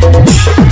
Thank